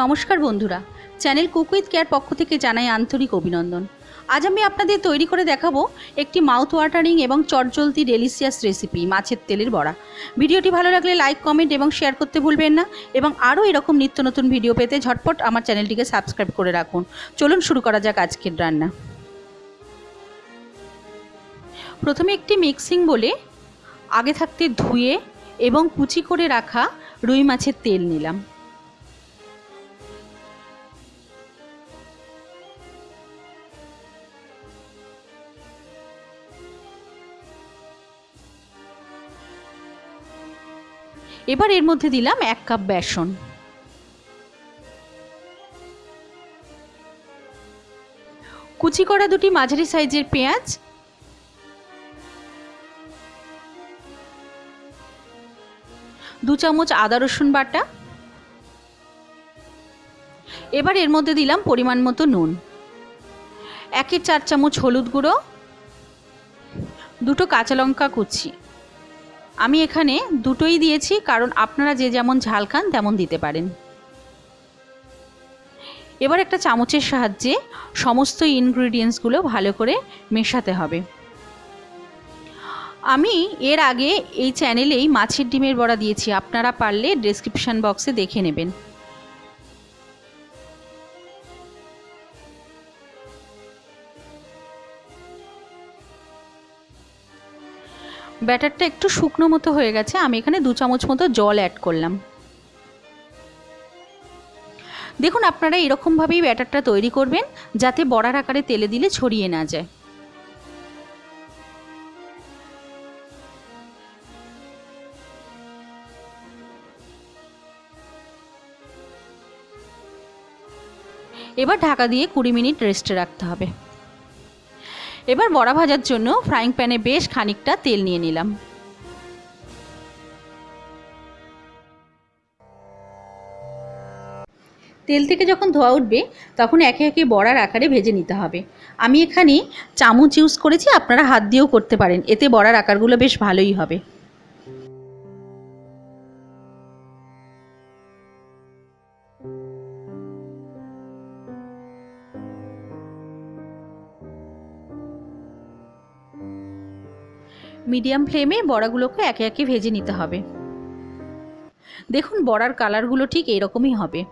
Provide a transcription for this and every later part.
নমস্কার বন্ধুরা। Channel cook with care পক্ষ থেকে জানাই আন্তরিক অভিনন্দন। আজ আমি আপনাদের তৈরি করে দেখাবো একটি মাউথ ওয়াটারিং এবং চটজলদি ডেলিসিয়াস রেসিপি মাছের তেলের বড়া। ভিডিওটি ভালো লাগলে লাইক কমেন্ট এবং শেয়ার করতে ভুলবেন না এবং আরও এরকম নিত্য নতুন ভিডিও পেতে ঝটপট আমার চ্যানেলটিকে সাবস্ক্রাইব করে রাখুন। চলুন শুরু করা যাক আজকের রান্না। প্রথমে একটি মিক্সিং বলে আগে থাকতে ধুয়ে এবং কুচি করে রাখা রুই মাছের তেল নিলাম। এবার এর মধ্যে দিলাম এক কাপ বেসন। কুচি করা দুটি মাঝারি সাইজের পেঁয়াজ। দু চামচ আদা রসুন বাটা। এবার এর মধ্যে দিলাম পরিমাণ মতো নুন। একের চার চামচ হলুদ গুঁড়ো। দুটো কাঁচা লঙ্কা কুচি। আমি এখানে দুটোই দিয়েছি, কারণ আপনারা যে যেমন ঝাল খান তেমন দিতে পারেন। এবার একটা চামচের সাহায্যে সমস্ত ইনগ্রিডিয়েন্টসগুলো ভালো করে মেশাতে হবে। আমি এর আগে এই চ্যানেলেই মাছের ডিমের বড়া দিয়েছি, আপনারা পারলে ডেসক্রিপশান বক্সে দেখে নেবেন। ব্যাটারটা একটু শুকনো মতো হয়ে গেছে, আমি এখানে দু চামচ মতো জল অ্যাড করলাম। দেখুন, আপনারা এরকমভাবেই ব্যাটারটা তৈরি করবেন, যাতে বড়ার আকারে তেলে দিলে ছড়িয়ে না যায়। এবার ঢাকা দিয়ে কুড়ি মিনিট রেস্টে রাখতে হবে। এবার বড়া ভাজার জন্য ফ্রাইং প্যানে বেশ খানিকটা তেল নিয়ে নিলাম। তেল থেকে যখন ধোয়া উঠবে, তখন একে একে বড়ার আকারে ভেজে নিতে হবে। আমি এখানে চামচ ইউজ করেছি, আপনারা হাত দিয়েও করতে পারেন, এতে বড়ার আকারগুলো বেশ ভালোই হবে। মিডিয়াম ফ্লেমে বড়াগুলোকে একে একে ভেজে নিতে হবে। দেখুন বড়ার কালারগুলো ঠিক এরকমই হবে।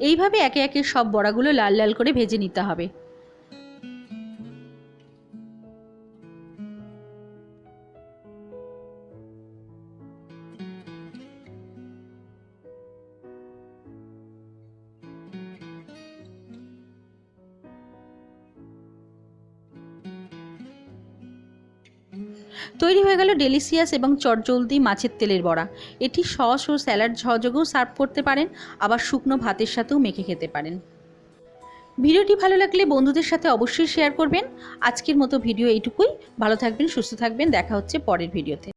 এইভাবে একে একে সব বড়াগুলো লাল লাল করে ভেজে নিতে হবে। তৈরি হয়ে গেল ডেলিসিয়াস এবং চটজলদি মাছের তেলের বড়া। এটি সস ও স্যালাড সহযোগেও সার্ভ করতে পারেন, আবার শুকনো ভাতের সাথেও মেখে খেতে পারেন। ভিডিওটি ভালো লাগলে বন্ধুদের সাথে অবশ্যই শেয়ার করবেন। আজকের মতো ভিডিও এইটুকুই। ভালো থাকবেন, সুস্থ থাকবেন। দেখা হচ্ছে পরের ভিডিওতে।